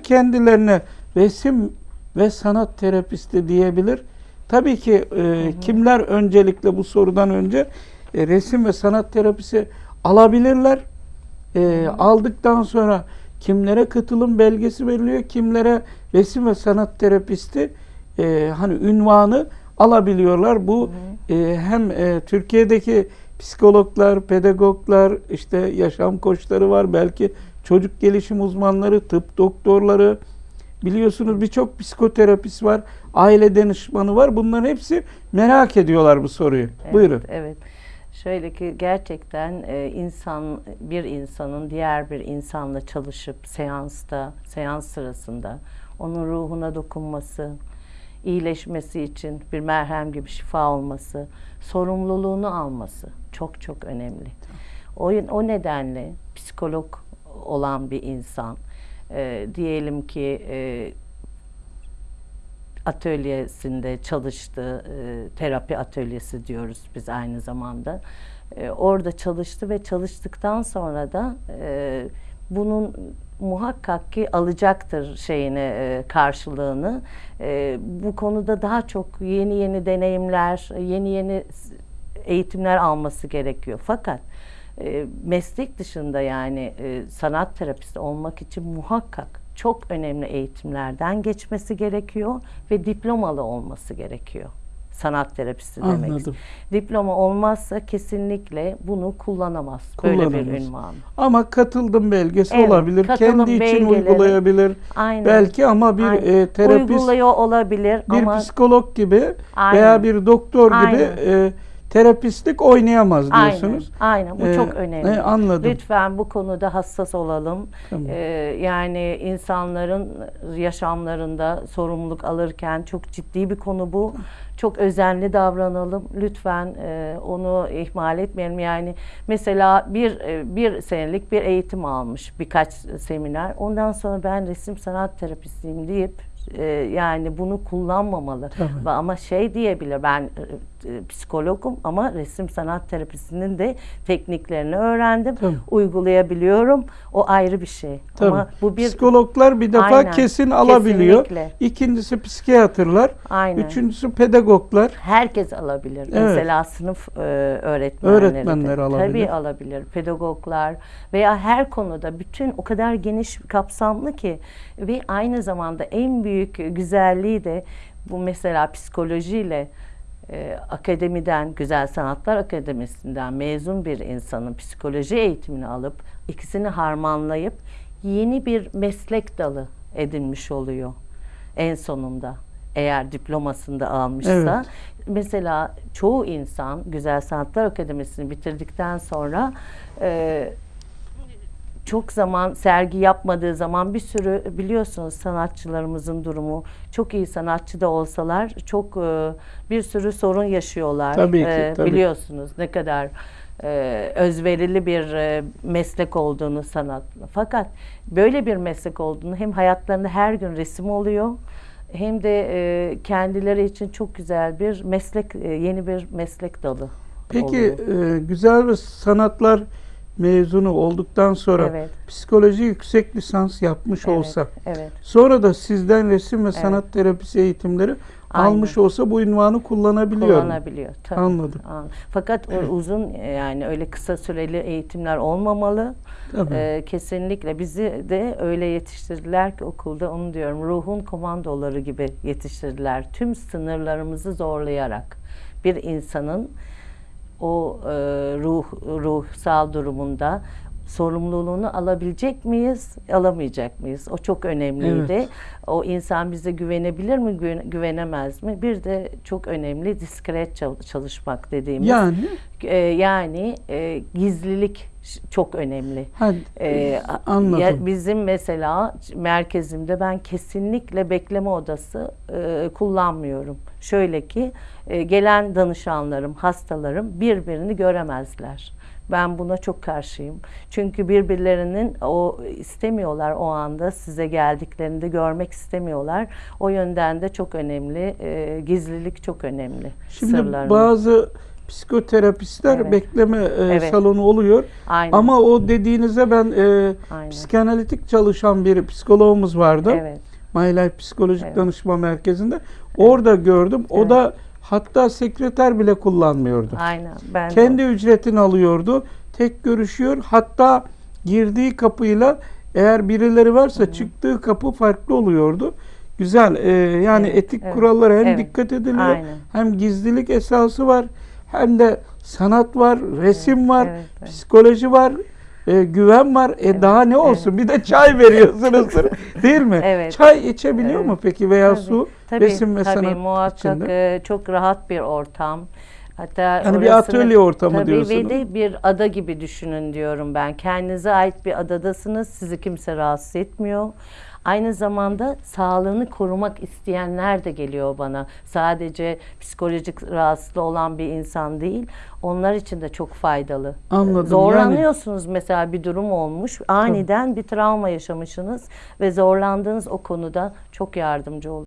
kimler kendilerine resim ve sanat terapisti diyebilir? Tabii ki e, kimler öncelikle bu sorudan önce e, resim ve sanat terapisi alabilirler. E, aldıktan sonra kimlere katılım belgesi veriliyor, kimlere resim ve sanat terapisti e, hani ünvanı alabiliyorlar. Bu e, hem e, Türkiye'deki psikologlar, pedagoglar, işte yaşam koçları var, belki çocuk gelişim uzmanları, tıp doktorları, biliyorsunuz birçok psikoterapist var, aile danışmanı var. Bunların hepsi merak ediyorlar bu soruyu. Evet, Buyurun. Evet. Şöyle ki gerçekten e, insan bir insanın diğer bir insanla çalışıp seansta, seans sırasında onun ruhuna dokunması, iyileşmesi için bir merhem gibi şifa olması, sorumluluğunu alması çok çok önemli. O, o nedenle psikolog olan bir insan e, diyelim ki e, atölyesinde çalıştı, e, terapi atölyesi diyoruz biz aynı zamanda. E, orada çalıştı ve çalıştıktan sonra da e, bunun muhakkak ki alacaktır şeyini e, karşılığını. E, bu konuda daha çok yeni yeni deneyimler, yeni yeni eğitimler alması gerekiyor. Fakat e, meslek dışında yani e, sanat terapisti olmak için muhakkak çok önemli eğitimlerden geçmesi gerekiyor ve diplomalı olması gerekiyor. Sanat terapisti demek. Anladım. Diploma olmazsa kesinlikle bunu kullanamaz. Böyle bir Kullanamaz. ünvan. Ama katıldım belgesi Evet, olabilir. Kendi için belgeleri. uygulayabilir. Aynen. Belki ama bir Aynen. e, terapist Uyguluyor olabilir bir ama psikolog gibi Aynen. veya bir doktor gibi Aynen. e, terapistlik oynayamaz aynen, diyorsunuz. aynen bu Ee, çok önemli. e, anladım. Lütfen bu konuda hassas olalım. Tamam. Ee, yani insanların yaşamlarında sorumluluk alırken çok ciddi bir konu bu. Çok özenli davranalım. Lütfen e, onu ihmal etmeyelim. Yani mesela bir e, bir senelik bir eğitim almış birkaç seminer. Ondan sonra ben resim sanat terapistiyim deyip e, yani bunu kullanmamalı. Tabii. Ama şey diyebilir ben e, psikologum ama resim sanat terapisinin de tekniklerini öğrendim. Tabii. Uygulayabiliyorum. O ayrı bir şey. Tabii. Ama bu bir Psikologlar bir defa Aynen, kesin alabiliyor. kesinlikle. İkincisi psikiyatrlar. Aynen. Üçüncüsü pedagoglar. Herkes alabilir. Evet. Mesela sınıf e, öğretmenleri. de. Öğretmenler alabilir. Tabii alabilir. Pedagoglar veya her konuda bütün o kadar geniş kapsamlı ki ve aynı zamanda en büyük güzelliği de bu mesela psikolojiyle e, akademiden, Güzel Sanatlar Akademisi'nden mezun bir insanın psikoloji eğitimini alıp ikisini harmanlayıp yeni bir meslek dalı edinmiş oluyor en sonunda. Eğer diplomasını da almışsa. Evet. Mesela çoğu insan Güzel Sanatlar Akademisi'ni bitirdikten sonra e, çok zaman sergi yapmadığı zaman bir sürü biliyorsunuz sanatçılarımızın durumu çok iyi sanatçı da olsalar çok e, bir sürü sorun yaşıyorlar. Tabii ki, E, tabii. Biliyorsunuz ne kadar e, özverili bir e, meslek olduğunu sanatla. Fakat böyle bir meslek olduğunu hem hayatlarında her gün resim oluyor hem de e, kendileri için çok güzel bir meslek, e, yeni bir meslek dalı Peki oluyor. e, güzel sanatlar mezunu olduktan sonra Evet. psikoloji yüksek lisans yapmış Evet, olsa evet. sonra da sizden resim ve sanat terapisi eğitimleri Aynen. almış olsa bu ünvanı kullanabiliyor kullanabiliyor. Tabii. Anladım. An- Fakat o uzun yani öyle kısa süreli eğitimler olmamalı. Tabii. Ee, kesinlikle bizi de öyle yetiştirdiler ki okulda onu diyorum ruhun komandoları gibi yetiştirdiler. Tüm sınırlarımızı zorlayarak bir insanın o e, ruh ruhsal durumunda sorumluluğunu alabilecek miyiz, alamayacak mıyız? O çok önemliydi. Evet. O insan bize güvenebilir mi, güven- güvenemez mi? Bir de çok önemli diskret çal- çalışmak dediğimiz. Yani E, yani e, gizlilik çok önemli. ha, E, a- anladım. ya bizim mesela merkezimde ben kesinlikle bekleme odası e, kullanmıyorum. Şöyle ki e, gelen danışanlarım, hastalarım birbirini göremezler. Ben buna çok karşıyım. Çünkü birbirlerinin o istemiyorlar o anda size geldiklerinde görmek istemiyorlar. O yönden de çok önemli. e, gizlilik çok önemli. Şimdi sırların. bazı psikoterapistler Evet. bekleme e, Evet. salonu oluyor. Aynen. Ama o dediğinize ben e, Aynen. psikanalitik çalışan bir psikologumuz vardı. Evet. My Life Psikolojik Evet. Danışma Merkezi'nde. Orada gördüm. O Evet. da hatta sekreter bile kullanmıyordu. Aynen. Ben de- Kendi ücretini alıyordu. Tek görüşüyor. Hatta girdiği kapıyla eğer birileri varsa çıktığı kapı farklı oluyordu. Güzel. e, yani Evet, etik evet, kurallara hem evet. dikkat ediliyor. Aynen. Hem gizlilik esası var. Hem de sanat var, resim var, evet, evet. psikoloji var. e, güven var. E daha ne olsun? Bir de çay veriyorsunuzdur. değil mi? Evet. Çay içebiliyor Evet. mu peki veya Tabii, su? Tabii, resim ve tabii, sanat muhakkak içinde. e, çok rahat bir ortam. Hatta Yani bir atölye ortamı tabii diyorsunuz. ve de bir ada gibi düşünün diyorum ben. Kendinize ait bir adadasınız. Sizi kimse rahatsız etmiyor. Aynı zamanda sağlığını korumak isteyenler de geliyor bana. Sadece psikolojik rahatsızlığı olan bir insan değil. Onlar için de çok faydalı. Anladım. Zorlanıyorsunuz mesela bir durum olmuş. Aniden bir travma yaşamışsınız ve zorlandığınız o konuda çok yardımcı oluyor.